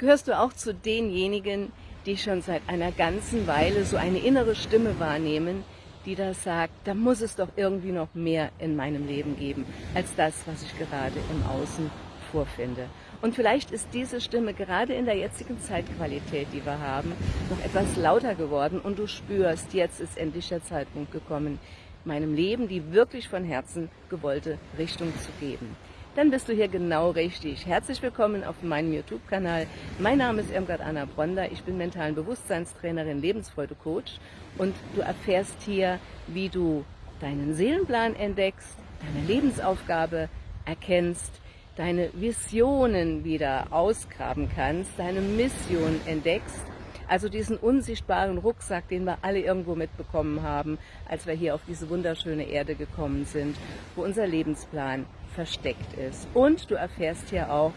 Gehörst du auch zu denjenigen, die schon seit einer ganzen Weile so eine innere Stimme wahrnehmen, die da sagt, da muss es doch irgendwie noch mehr in meinem Leben geben, als das, was ich gerade im Außen vorfinde. Und vielleicht ist diese Stimme gerade in der jetzigen Zeitqualität, die wir haben, noch etwas lauter geworden und du spürst, jetzt ist endlich der Zeitpunkt gekommen, meinem Leben die wirklich von Herzen gewollte Richtung zu geben dann bist du hier genau richtig. Herzlich willkommen auf meinem YouTube-Kanal. Mein Name ist Irmgard Anna Bronder. Ich bin mentalen Bewusstseinstrainerin, Lebensfreude-Coach und du erfährst hier, wie du deinen Seelenplan entdeckst, deine Lebensaufgabe erkennst, deine Visionen wieder ausgraben kannst, deine Mission entdeckst also diesen unsichtbaren Rucksack, den wir alle irgendwo mitbekommen haben, als wir hier auf diese wunderschöne Erde gekommen sind, wo unser Lebensplan versteckt ist. Und du erfährst hier auch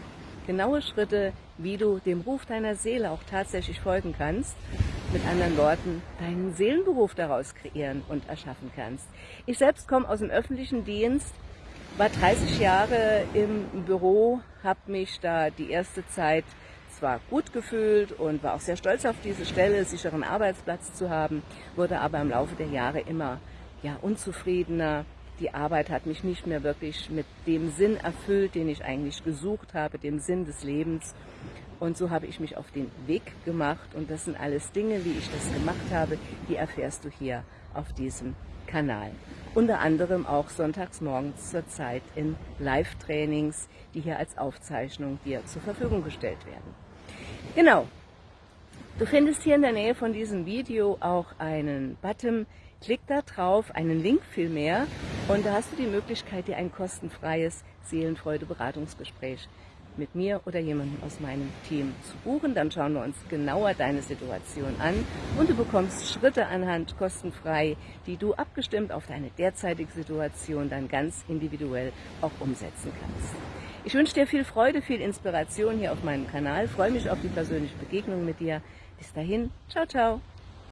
genaue Schritte, wie du dem Ruf deiner Seele auch tatsächlich folgen kannst. Mit anderen Worten, deinen Seelenberuf daraus kreieren und erschaffen kannst. Ich selbst komme aus dem öffentlichen Dienst, war 30 Jahre im Büro, habe mich da die erste Zeit zwar gut gefühlt und war auch sehr stolz auf diese Stelle, sicheren Arbeitsplatz zu haben, wurde aber im Laufe der Jahre immer ja, unzufriedener, die Arbeit hat mich nicht mehr wirklich mit dem Sinn erfüllt, den ich eigentlich gesucht habe, dem Sinn des Lebens. Und so habe ich mich auf den Weg gemacht und das sind alles Dinge, wie ich das gemacht habe, die erfährst du hier auf diesem Kanal. Unter anderem auch sonntags morgens zur Zeit in Live-Trainings, die hier als Aufzeichnung dir zur Verfügung gestellt werden. Genau, du findest hier in der Nähe von diesem Video auch einen Button, klick da drauf, einen Link vielmehr und da hast du die Möglichkeit, dir ein kostenfreies Seelenfreude-Beratungsgespräch mit mir oder jemandem aus meinem Team zu buchen. Dann schauen wir uns genauer deine Situation an und du bekommst Schritte anhand kostenfrei, die du abgestimmt auf deine derzeitige Situation dann ganz individuell auch umsetzen kannst. Ich wünsche dir viel Freude, viel Inspiration hier auf meinem Kanal. freue mich auf die persönliche Begegnung mit dir. Bis dahin, ciao, ciao.